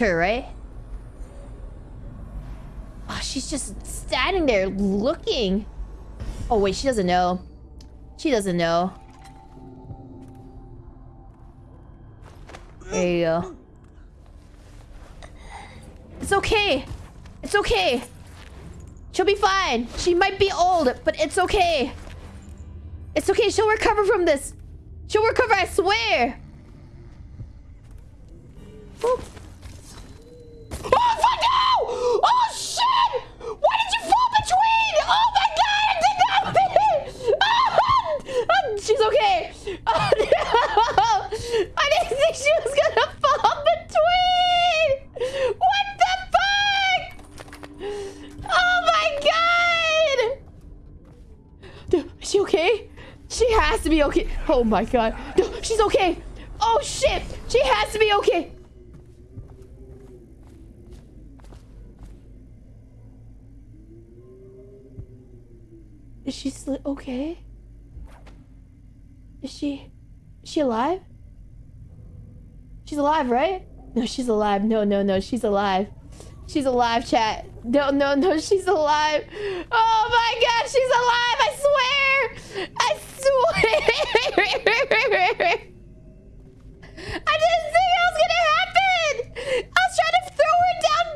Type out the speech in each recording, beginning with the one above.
her, right? Oh, she's just standing there looking. Oh, wait, she doesn't know. She doesn't know. There you go. It's okay. It's okay. She'll be fine. She might be old, but it's okay. It's okay. She'll recover from this. She'll recover, I swear. Oh, oh fuck no! Oh, shit! Why did you fall between? Oh, my God! I did not mean oh, She's okay. Oh, no! I didn't think she was gonna fall between! What the fuck? Oh, my God! Dude, is she okay? She has to be okay. Oh, my God. No, she's okay. Oh, shit! She has to be okay. Is she still okay? Is she... Is she alive? She's alive, right? No, she's alive. No, no, no. She's alive. She's alive, chat. No, no, no. She's alive. Oh my god, she's alive. I swear. I swear. I didn't think it was gonna happen. I was trying to throw her down,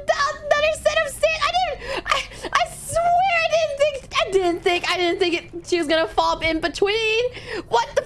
another set of stairs. I didn't. I, I swear I didn't think. I didn't think. I didn't think it, she was gonna fall in between. What the